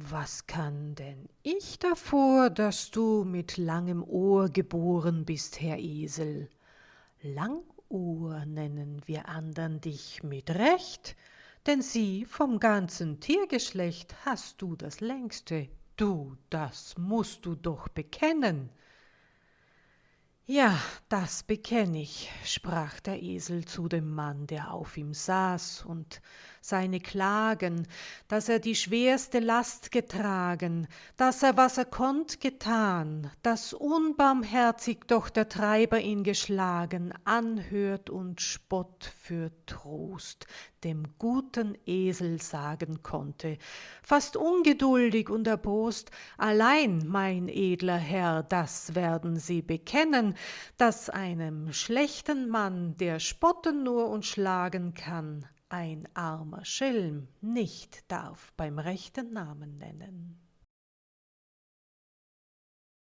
Was kann denn ich davor, dass du mit langem Ohr geboren bist, Herr Esel? Langohr nennen wir andern dich mit Recht, denn sieh, vom ganzen Tiergeschlecht hast du das längste, du, das musst du doch bekennen. Ja, das bekenn ich, sprach der Esel zu dem Mann, der auf ihm saß, und seine Klagen, dass er die schwerste Last getragen, dass er, was er konnt, getan, dass unbarmherzig doch der Treiber ihn geschlagen, anhört und Spott für Trost dem guten Esel sagen konnte, fast ungeduldig und erbost, allein, mein edler Herr, das werden Sie bekennen, dass einem schlechten Mann, der spotten nur und schlagen kann, ein armer Schelm nicht darf beim rechten Namen nennen.